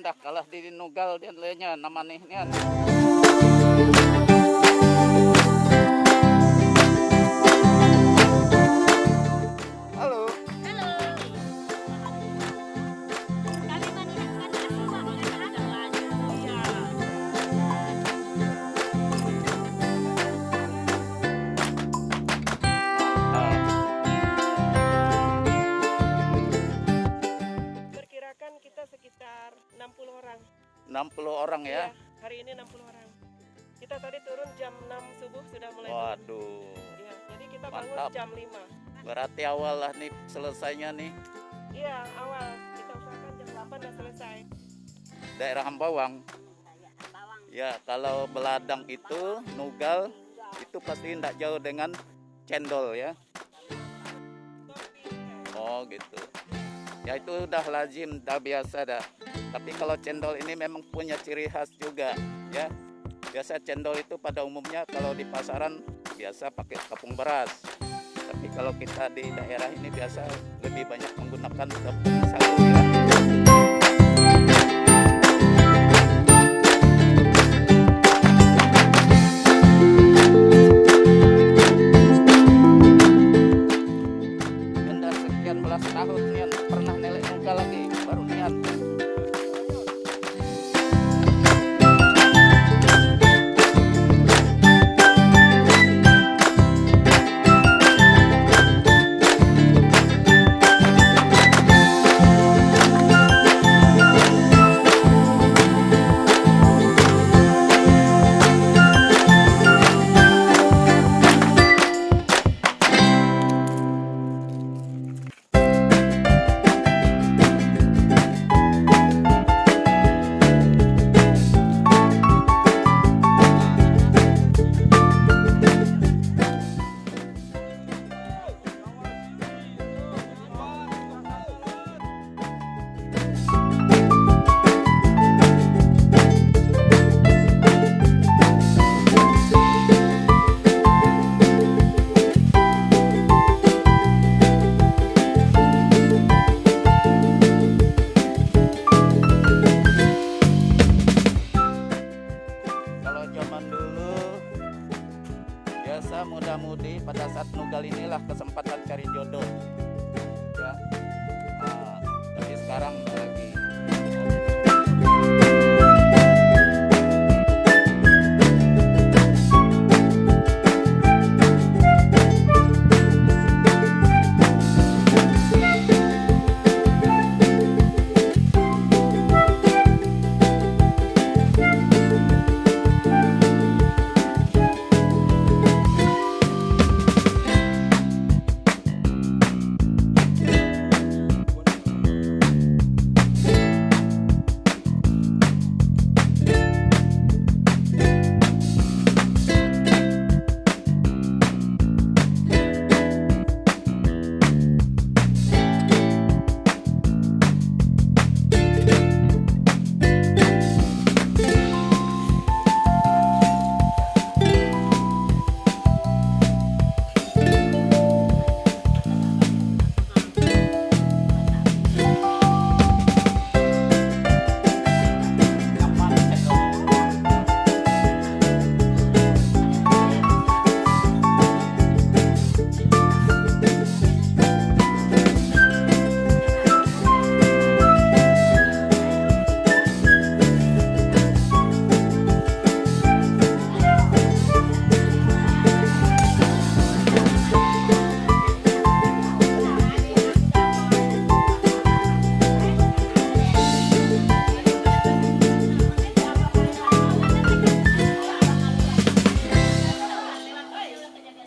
Dah kalah di nugal dian lenya nama nih nian. 60 orang ya. Iya, hari ini 60 orang. Kita tadi turun jam 6 subuh sudah mulai turun. Waduh. Iya, jadi kita bangun Mantap. jam 5. Berarti awal lah nih selesainya nih Iya, awal kita usahakan jam 8 udah selesai. daerah Ambawang. Ya, kalau beladang itu nugal itu pasti tidak jauh dengan cendol ya. Oh gitu. Ya itu udah lazim, dah biasa dah. Tapi kalau cendol ini memang punya ciri khas juga ya. Biasa cendol itu pada umumnya kalau di pasaran biasa pakai tepung beras. Tapi kalau kita di daerah ini biasa lebih banyak menggunakan tepung pada saat nugal inilah kesempatan cari jodoh. Ya. Nah, tapi sekarang